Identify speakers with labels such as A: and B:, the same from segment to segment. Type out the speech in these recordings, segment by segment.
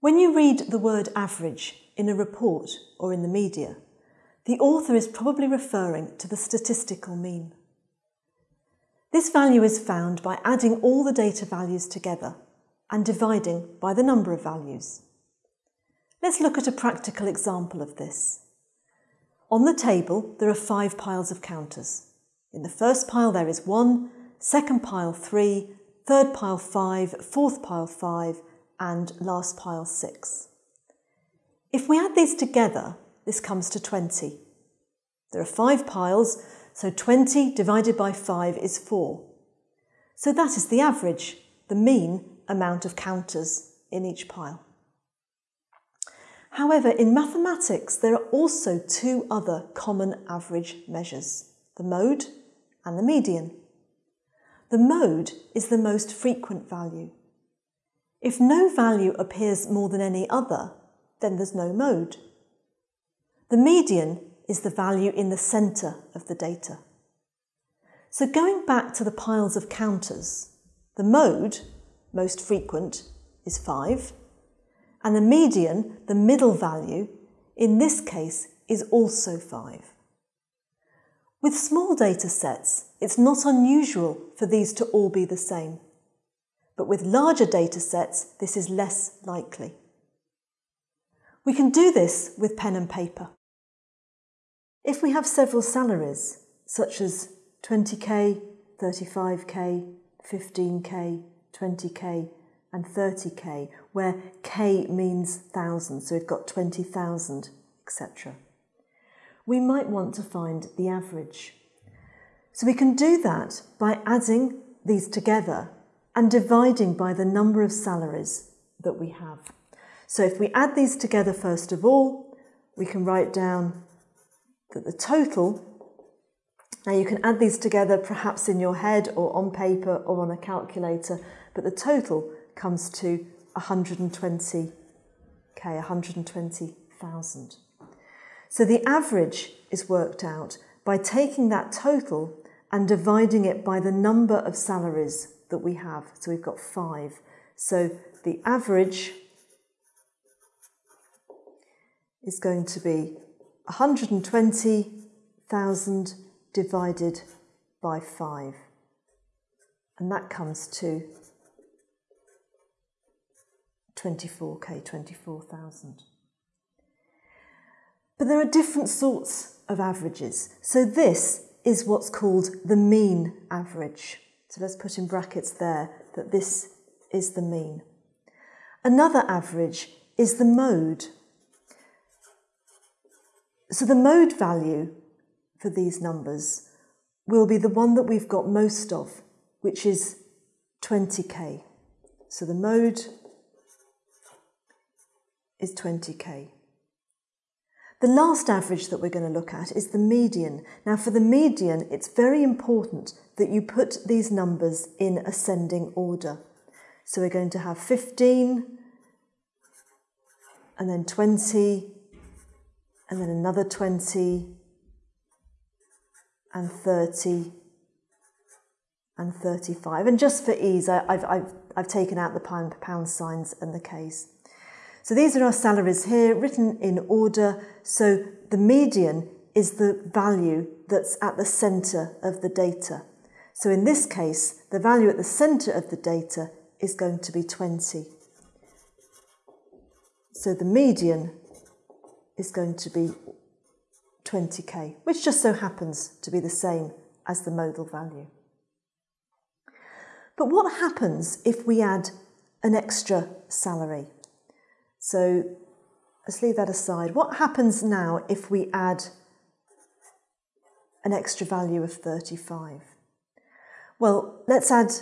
A: When you read the word average in a report or in the media, the author is probably referring to the statistical mean. This value is found by adding all the data values together and dividing by the number of values. Let's look at a practical example of this. On the table, there are five piles of counters. In the first pile, there is one, second pile, three, third pile, five, fourth pile, five, and last pile, six. If we add these together, this comes to 20. There are five piles, so 20 divided by 5 is 4. So that is the average, the mean amount of counters in each pile. However, in mathematics, there are also two other common average measures, the mode and the median. The mode is the most frequent value. If no value appears more than any other, then there's no mode. The median is the value in the centre of the data. So going back to the piles of counters, the mode, most frequent, is 5, and the median, the middle value, in this case is also 5. With small data sets, it's not unusual for these to all be the same. But with larger data sets, this is less likely. We can do this with pen and paper. If we have several salaries, such as 20k, 35k, 15k, 20k, and 30k, where k means thousand, so we've got 20,000, etc. We might want to find the average. So we can do that by adding these together and dividing by the number of salaries that we have. So if we add these together first of all, we can write down that the total, now you can add these together perhaps in your head or on paper or on a calculator, but the total comes to 120k, 120,000. So the average is worked out by taking that total and dividing it by the number of salaries that we have. So we've got five. So the average is going to be 120,000 divided by 5. And that comes to 24k, 24,000. But there are different sorts of averages. So this is what's called the mean average. So let's put in brackets there that this is the mean. Another average is the mode. So the mode value for these numbers will be the one that we've got most of, which is 20k. So the mode is 20k. The last average that we're going to look at is the median. Now for the median, it's very important that you put these numbers in ascending order. So we're going to have 15, and then 20, and then another 20, and 30, and 35. And just for ease, I, have I've, I've taken out the pound, pound signs and the Ks. So these are our salaries here, written in order. So the median is the value that's at the centre of the data. So in this case, the value at the centre of the data is going to be 20. So the median is going to be 20k, which just so happens to be the same as the modal value. But what happens if we add an extra salary? So let's leave that aside. What happens now if we add an extra value of 35? Well, let's add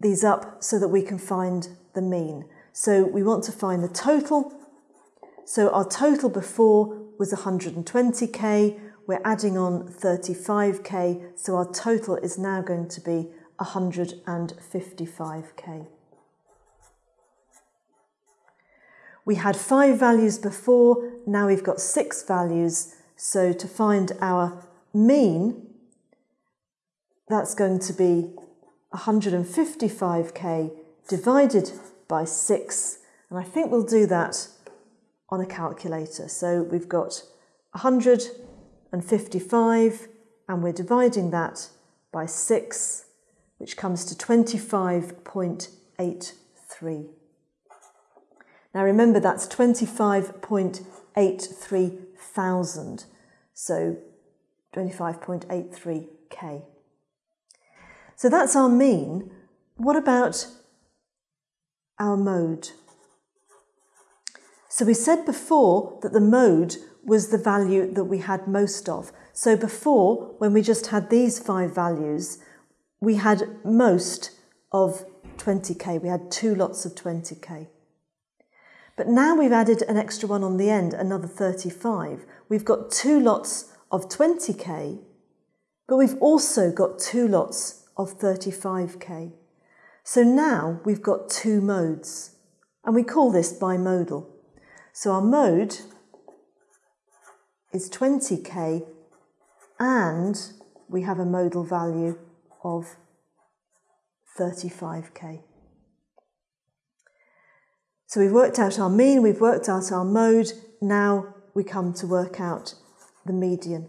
A: these up so that we can find the mean. So we want to find the total. So our total before was 120k. We're adding on 35k. So our total is now going to be 155k. We had five values before, now we've got six values. So to find our mean, that's going to be 155k divided by 6. And I think we'll do that on a calculator. So we've got 155 and we're dividing that by 6, which comes to 25.83. Now remember that's 25.83 thousand, so 25.83k. So that's our mean. What about our mode? So we said before that the mode was the value that we had most of. So before, when we just had these five values, we had most of 20k. We had two lots of 20k. But now we've added an extra one on the end, another 35. We've got two lots of 20k, but we've also got two lots of 35k. So now we've got two modes, and we call this bimodal. So our mode is 20k and we have a modal value of 35k. So we've worked out our mean, we've worked out our mode, now we come to work out the median.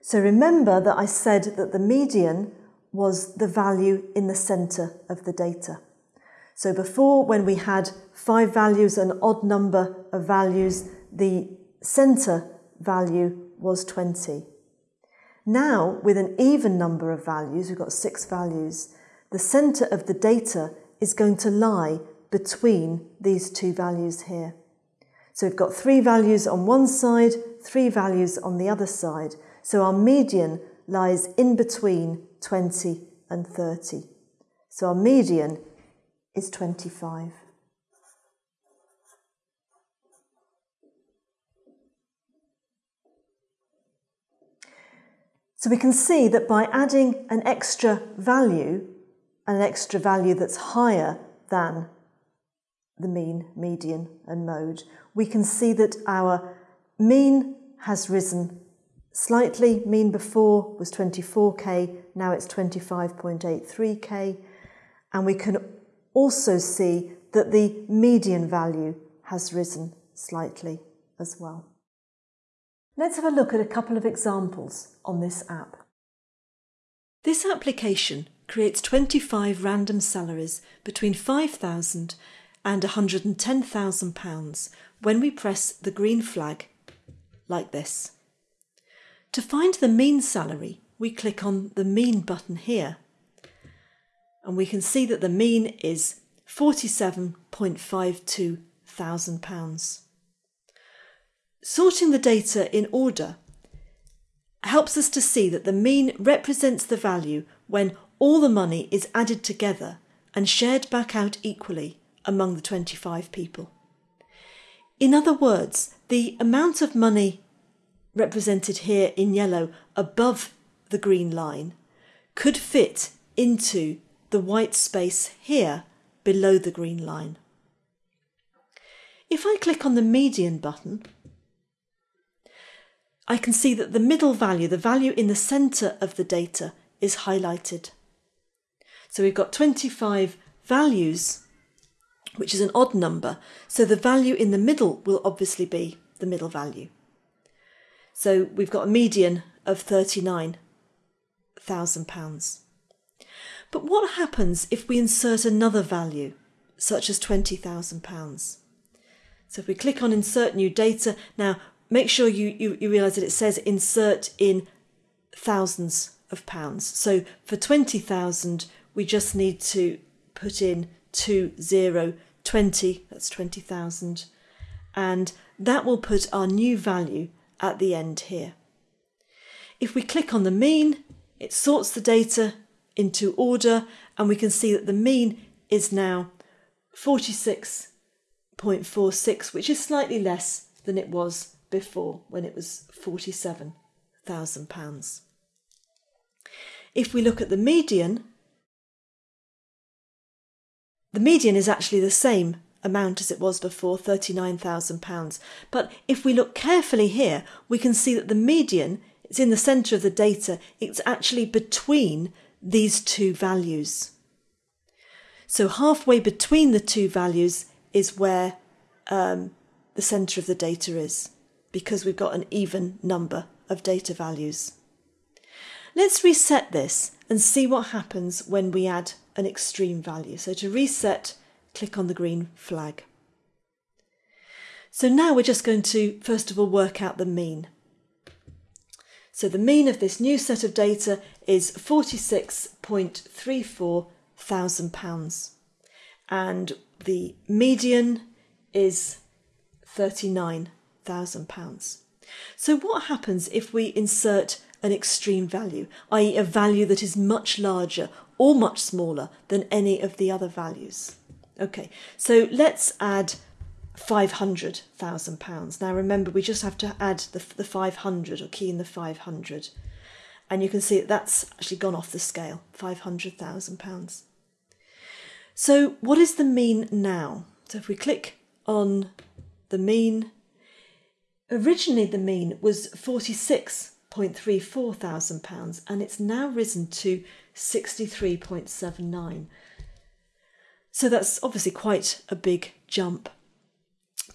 A: So remember that I said that the median was the value in the centre of the data. So before, when we had five values, an odd number of values, the centre value was 20. Now, with an even number of values, we've got six values, the centre of the data is going to lie between these two values here. So we've got three values on one side, three values on the other side. So our median lies in between 20 and 30. So our median is 25. So we can see that by adding an extra value, an extra value that's higher than the mean, median and mode, we can see that our mean has risen slightly. Mean before was 24k, now it's 25.83k. And we can also see that the median value has risen slightly as well. Let's have a look at a couple of examples on this app. This application creates 25 random salaries between 5,000 and £110,000 when we press the green flag like this. To find the mean salary, we click on the mean button here and we can see that the mean is £47.52 thousand pounds. Sorting the data in order helps us to see that the mean represents the value when all the money is added together and shared back out equally among the 25 people. In other words, the amount of money represented here in yellow above the green line could fit into the white space here below the green line. If I click on the median button, I can see that the middle value, the value in the centre of the data, is highlighted. So we've got 25 values, which is an odd number, so the value in the middle will obviously be the middle value. So we've got a median of £39,000. But what happens if we insert another value, such as £20,000? So if we click on insert new data, now make sure you, you, you realise that it says insert in thousands of pounds. So for 20,000, we just need to put in 2020, that's 20,000. And that will put our new value at the end here. If we click on the mean, it sorts the data into order and we can see that the mean is now 46.46, which is slightly less than it was before when it was £47,000. If we look at the median, the median is actually the same amount as it was before, £39,000. But if we look carefully here, we can see that the median is in the centre of the data. It's actually between these two values. So halfway between the two values is where um, the centre of the data is because we've got an even number of data values. Let's reset this and see what happens when we add an extreme value. So to reset, click on the green flag. So now we're just going to first of all work out the mean. So the mean of this new set of data is 46.34 thousand pounds and the median is 39 thousand pounds. So what happens if we insert an extreme value, i.e. a value that is much larger or much smaller than any of the other values? Okay, so let's add £500,000. Now remember, we just have to add the, the 500 or key in the 500. And you can see that that's actually gone off the scale, £500,000. So what is the mean now? So if we click on the mean, originally the mean was £46.34 thousand pounds and it's now risen to 63.79. So that's obviously quite a big jump.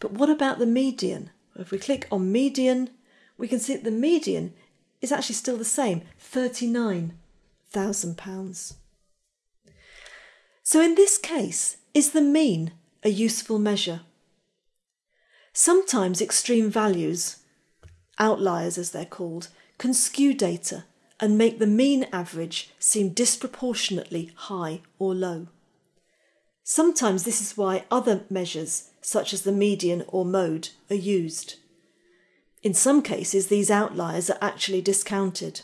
A: But what about the median? If we click on median, we can see that the median is actually still the same, £39,000. So in this case, is the mean a useful measure? Sometimes extreme values, outliers as they're called, can skew data and make the mean average seem disproportionately high or low. Sometimes this is why other measures, such as the median or mode, are used. In some cases, these outliers are actually discounted.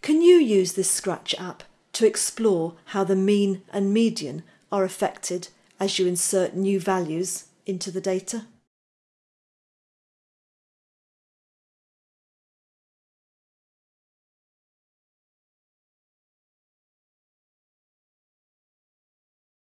A: Can you use this Scratch app to explore how the mean and median are affected as you insert new values into the data?